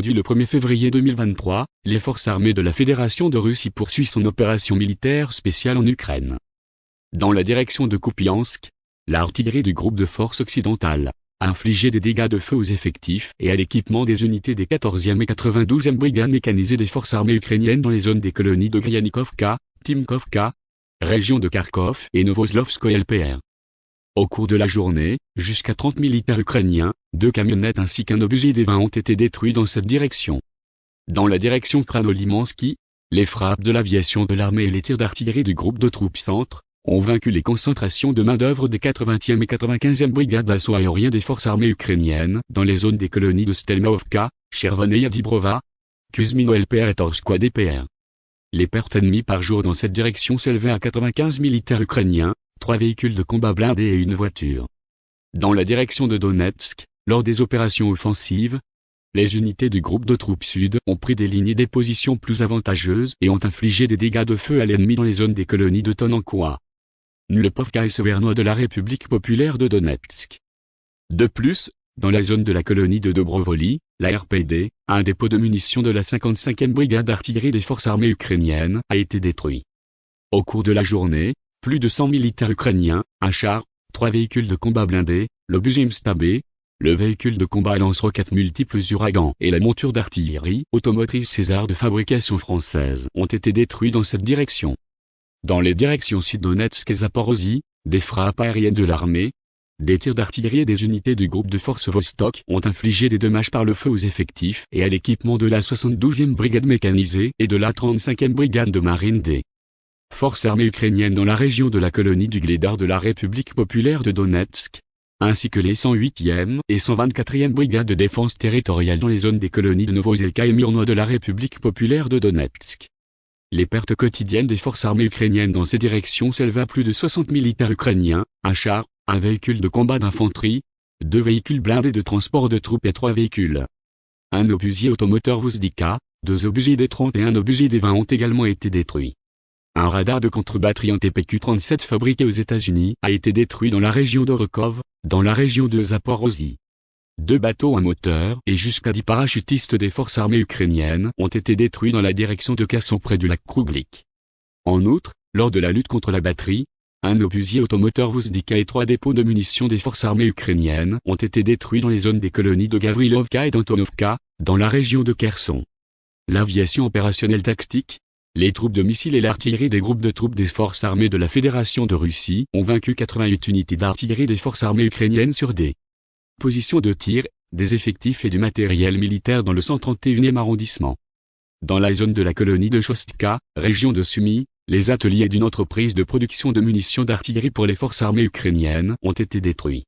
Aujourd'hui le 1er février 2023, les forces armées de la Fédération de Russie poursuivent son opération militaire spéciale en Ukraine. Dans la direction de Kupiansk, l'artillerie du groupe de forces occidentales a infligé des dégâts de feu aux effectifs et à l'équipement des unités des 14e et 92e brigades mécanisées des forces armées ukrainiennes dans les zones des colonies de Gryanikovka, Timkovka, région de Kharkov et Novoslovskoye LPR. Au cours de la journée, jusqu'à 30 militaires ukrainiens, deux camionnettes ainsi qu'un obusier des 20 ont été détruits dans cette direction. Dans la direction Kranolimansky, les frappes de l'aviation de l'armée et les tirs d'artillerie du groupe de troupes centre ont vaincu les concentrations de main-d'œuvre des 80e et 95e brigades d'assaut aérien des forces armées ukrainiennes dans les zones des colonies de Stelmaovka, Chervoneia Dibrova, Kuzmino LPR et Torskwa DPR. Les pertes ennemies par jour dans cette direction s'élevaient à 95 militaires ukrainiens, trois véhicules de combat blindés et une voiture. Dans la direction de Donetsk, lors des opérations offensives, les unités du groupe de troupes sud ont pris des lignes et des positions plus avantageuses et ont infligé des dégâts de feu à l'ennemi dans les zones des colonies de Tonankoa, Nulepovka et Severnois de la République populaire de Donetsk. De plus, dans la zone de la colonie de Dobrovoli, la RPD, un dépôt de munitions de la 55e brigade d'artillerie des forces armées ukrainiennes, a été détruit. Au cours de la journée, plus de 100 militaires ukrainiens, un char, trois véhicules de combat blindés, l'obus Stabé, le véhicule de combat lance-roquettes multiples Uragan et la monture d'artillerie automotrice César de fabrication française ont été détruits dans cette direction. Dans les directions Sud-Donetsk et Zaporozhye, des frappes aériennes de l'armée, des tirs d'artillerie et des unités du groupe de forces Vostok ont infligé des dommages par le feu aux effectifs et à l'équipement de la 72e brigade mécanisée et de la 35e brigade de marine des forces armées ukrainiennes dans la région de la colonie du Glédar de la République populaire de Donetsk, ainsi que les 108e et 124e brigades de défense territoriale dans les zones des colonies de Novozelka et Murnois de la République populaire de Donetsk. Les pertes quotidiennes des forces armées ukrainiennes dans ces directions s'élèvent à plus de 60 militaires ukrainiens, un char, un véhicule de combat d'infanterie, deux véhicules blindés de transport de troupes et trois véhicules. Un obusier automoteur Vuzdika, deux obusiers des 30 et un obusier des 20 ont également été détruits. Un radar de contre-batterie en TPQ-37 fabriqué aux États-Unis a été détruit dans la région d'Orokov, dans la région de Zaporozhye. Deux bateaux à moteur et jusqu'à dix parachutistes des forces armées ukrainiennes ont été détruits dans la direction de Kherson près du lac Krouglik. En outre, lors de la lutte contre la batterie, un obusier automoteur Vuzdika et trois dépôts de munitions des forces armées ukrainiennes ont été détruits dans les zones des colonies de Gavrilovka et d'Antonovka, dans la région de Kherson. L'aviation opérationnelle tactique, les troupes de missiles et l'artillerie des groupes de troupes des forces armées de la Fédération de Russie ont vaincu 88 unités d'artillerie des forces armées ukrainiennes sur des positions de tir, des effectifs et du matériel militaire dans le 131e arrondissement. Dans la zone de la colonie de Chostka, région de Sumy, les ateliers d'une entreprise de production de munitions d'artillerie pour les forces armées ukrainiennes ont été détruits.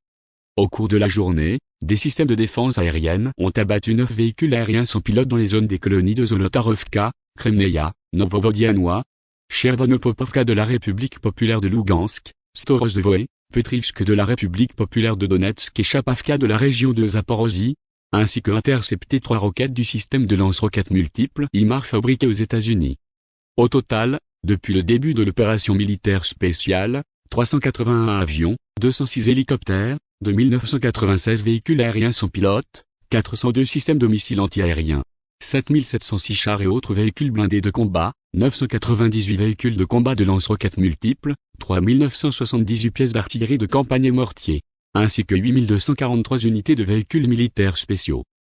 Au cours de la journée, des systèmes de défense aérienne ont abattu neuf véhicules aériens sans pilote dans les zones des colonies de Zolotarovka, Kremneia, Novovodianois, Chervonopopovka de la République populaire de Lugansk, Storozvoe, Petrivsk de la République populaire de Donetsk et Chapavka de la région de Zaporozhye, ainsi que intercepté trois roquettes du système de lance-roquettes multiples IMAR fabriqué aux États-Unis. Au total, depuis le début de l'opération militaire spéciale, 381 avions, 206 hélicoptères, 2996 véhicules aériens sans pilote, 402 systèmes de missiles antiaériens, 7706 chars et autres véhicules blindés de combat, 998 véhicules de combat de lance-roquettes multiples, 3978 pièces d'artillerie de campagne et mortiers, ainsi que 8243 unités de véhicules militaires spéciaux.